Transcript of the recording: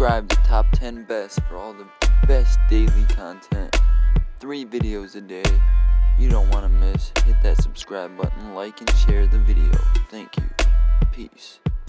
Subscribe to Top 10 Best for all the best daily content. Three videos a day. You don't want to miss. Hit that subscribe button, like, and share the video. Thank you. Peace.